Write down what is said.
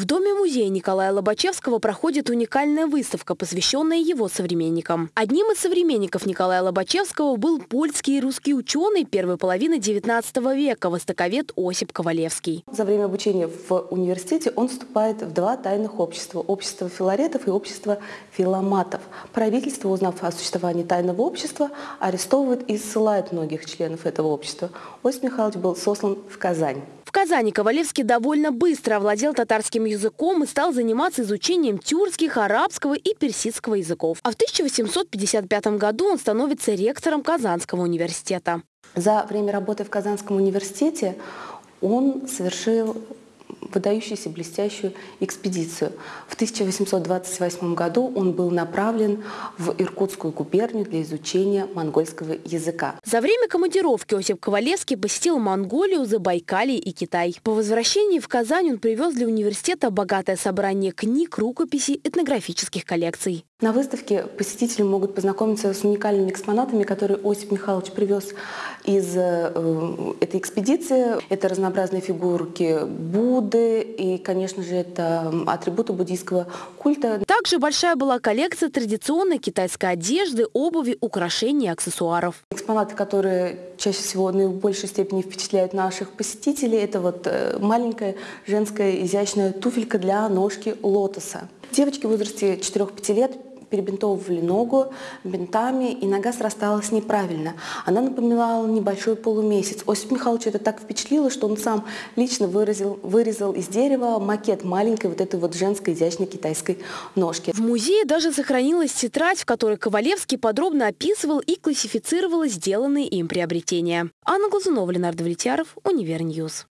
В доме-музея Николая Лобачевского проходит уникальная выставка, посвященная его современникам. Одним из современников Николая Лобачевского был польский и русский ученый первой половины XIX века, востоковед Осип Ковалевский. За время обучения в университете он вступает в два тайных общества – общество филаретов и общество филоматов. Правительство, узнав о существовании тайного общества, арестовывает и ссылает многих членов этого общества. Осип Михайлович был сослан в Казань. В Казани Ковалевский довольно быстро овладел татарским языком и стал заниматься изучением тюркских, арабского и персидского языков. А в 1855 году он становится ректором Казанского университета. За время работы в Казанском университете он совершил выдающуюся блестящую экспедицию. В 1828 году он был направлен в Иркутскую губернию для изучения монгольского языка. За время командировки Осип Ковалевский посетил Монголию, Забайкалье и Китай. По возвращении в Казань он привез для университета богатое собрание книг, рукописей, этнографических коллекций. На выставке посетители могут познакомиться с уникальными экспонатами, которые Осип Михайлович привез из э, этой экспедиции. Это разнообразные фигурки Будды и, конечно же, это атрибуты буддийского культа. Также большая была коллекция традиционной китайской одежды, обуви, украшений и аксессуаров. Экспонаты, которые чаще всего в большей степени впечатляют наших посетителей, это вот э, маленькая женская изящная туфелька для ножки лотоса. Девочки в возрасте 4-5 лет перебинтовывали ногу бинтами, и нога срасталась неправильно. Она напоминала небольшой полумесяц. Осип Михайлович это так впечатлило, что он сам лично выразил, вырезал из дерева макет маленькой вот этой вот женской изящной китайской ножки. В музее даже сохранилась тетрадь, в которой Ковалевский подробно описывал и классифицировал сделанные им приобретения. Анна Глазунова, Ленар Давлетьяров, Univer News.